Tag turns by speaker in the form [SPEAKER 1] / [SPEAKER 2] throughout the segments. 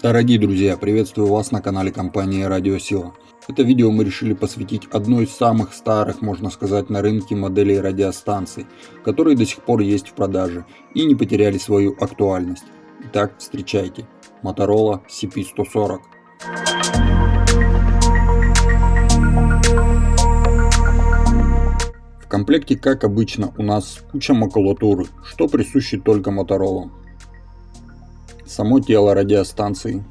[SPEAKER 1] Дорогие друзья, приветствую вас на канале компании Радиосила. Это видео мы решили посвятить одной из самых старых, можно сказать, на рынке моделей радиостанций, которые до сих пор есть в продаже и не потеряли свою актуальность. Итак, встречайте. Motorola CP140. В комплекте, как обычно, у нас куча макулатуры, что присуще только Motorola само тело радиостанции.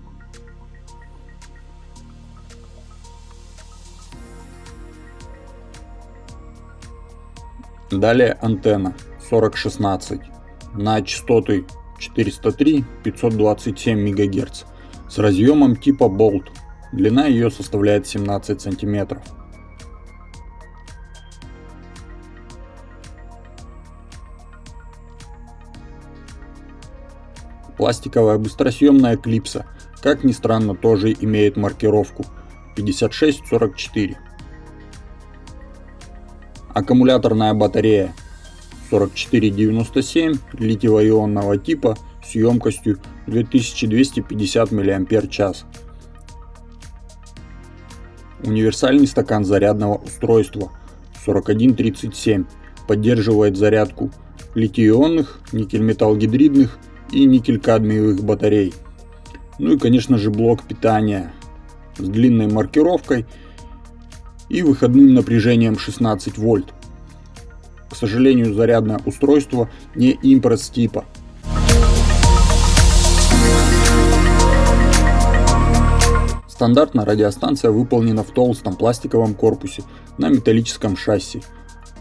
[SPEAKER 1] Далее антенна 4016 на частоты 403-527 МГц с разъемом типа Bolt. Длина ее составляет 17 сантиметров. Пластиковая быстросъемная клипса, как ни странно, тоже имеет маркировку. 5644. Аккумуляторная батарея. 4497 литиево-ионного типа с емкостью 2250 мАч. Универсальный стакан зарядного устройства. 4137 поддерживает зарядку литий-ионных, никель-металл-гидридных и никель-кадмиевых батарей. Ну и конечно же блок питания с длинной маркировкой и выходным напряжением 16 вольт. К сожалению, зарядное устройство не импресс типа. Стандартно радиостанция выполнена в толстом пластиковом корпусе на металлическом шасси.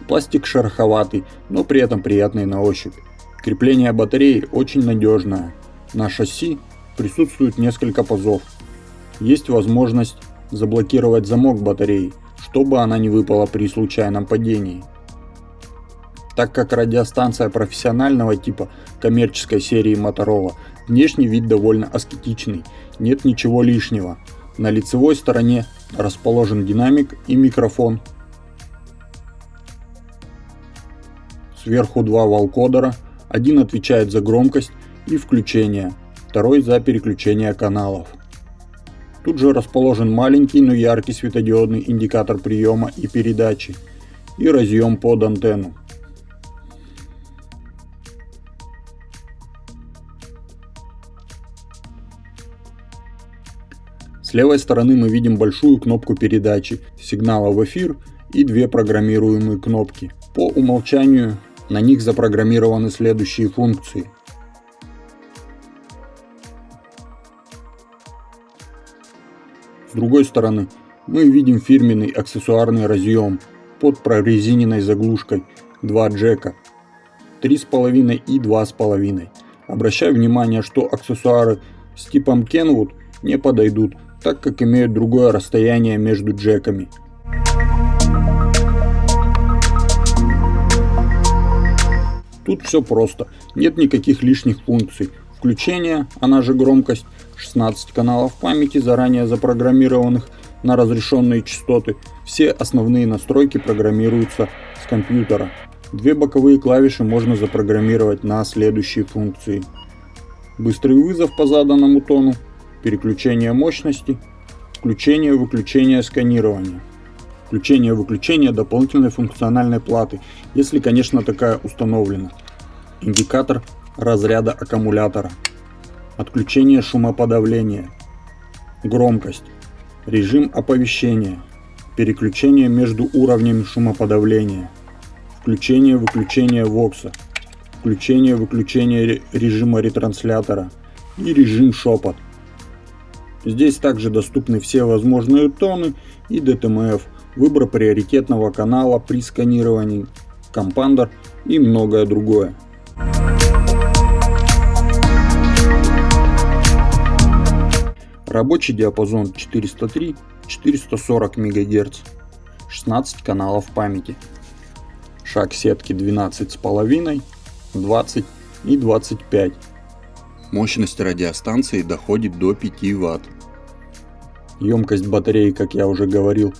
[SPEAKER 1] Пластик шероховатый, но при этом приятный на ощупь. Крепление батареи очень надежное. На шасси присутствует несколько пазов. Есть возможность заблокировать замок батареи, чтобы она не выпала при случайном падении. Так как радиостанция профессионального типа коммерческой серии Motorola, внешний вид довольно аскетичный, нет ничего лишнего. На лицевой стороне расположен динамик и микрофон. Сверху два волкодера – один отвечает за громкость и включение, второй за переключение каналов. Тут же расположен маленький, но яркий светодиодный индикатор приема и передачи и разъем под антенну. С левой стороны мы видим большую кнопку передачи сигнала в эфир и две программируемые кнопки. По умолчанию на них запрограммированы следующие функции. С другой стороны, мы видим фирменный аксессуарный разъем под прорезиненной заглушкой 2 джека 3,5 и 2,5. Обращаю внимание, что аксессуары с типом Kenwood не подойдут, так как имеют другое расстояние между джеками – Тут все просто, нет никаких лишних функций. Включение, она же громкость, 16 каналов памяти, заранее запрограммированных на разрешенные частоты. Все основные настройки программируются с компьютера. Две боковые клавиши можно запрограммировать на следующие функции. Быстрый вызов по заданному тону, переключение мощности, включение-выключение сканирования включение-выключение дополнительной функциональной платы, если, конечно, такая установлена. Индикатор разряда аккумулятора. Отключение шумоподавления. Громкость. Режим оповещения. Переключение между уровнями шумоподавления. Включение-выключение вокса. Включение-выключение режима ретранслятора. И режим шепот. Здесь также доступны все возможные тоны и DTMF выбор приоритетного канала при сканировании, компандер и многое другое. Рабочий диапазон 403-440 МГц, 16 каналов памяти. Шаг сетки 12,5, 20 и 25. Мощность радиостанции доходит до 5 Вт. Емкость батареи, как я уже говорил,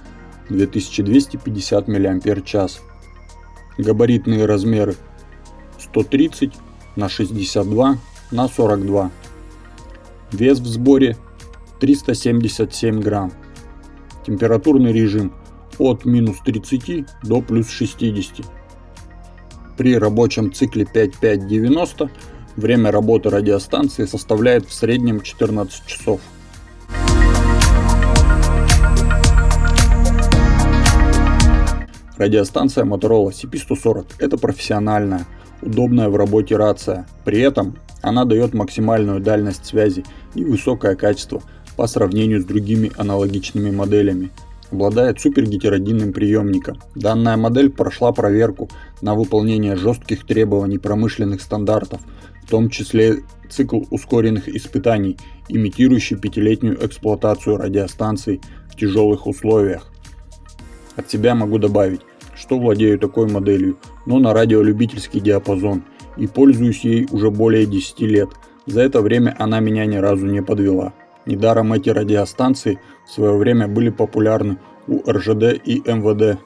[SPEAKER 1] 2250 мАч. Габаритные размеры 130 на 62 на 42. Вес в сборе 377 грамм. Температурный режим от минус 30 до плюс 60. При рабочем цикле 5590 время работы радиостанции составляет в среднем 14 часов. Радиостанция Motorola CP140 – это профессиональная, удобная в работе рация. При этом она дает максимальную дальность связи и высокое качество по сравнению с другими аналогичными моделями. Обладает супергетеродинным приемником. Данная модель прошла проверку на выполнение жестких требований промышленных стандартов, в том числе цикл ускоренных испытаний, имитирующий пятилетнюю эксплуатацию радиостанций в тяжелых условиях. От себя могу добавить, что владею такой моделью, но на радиолюбительский диапазон и пользуюсь ей уже более 10 лет. За это время она меня ни разу не подвела. Недаром эти радиостанции в свое время были популярны у РЖД и МВД.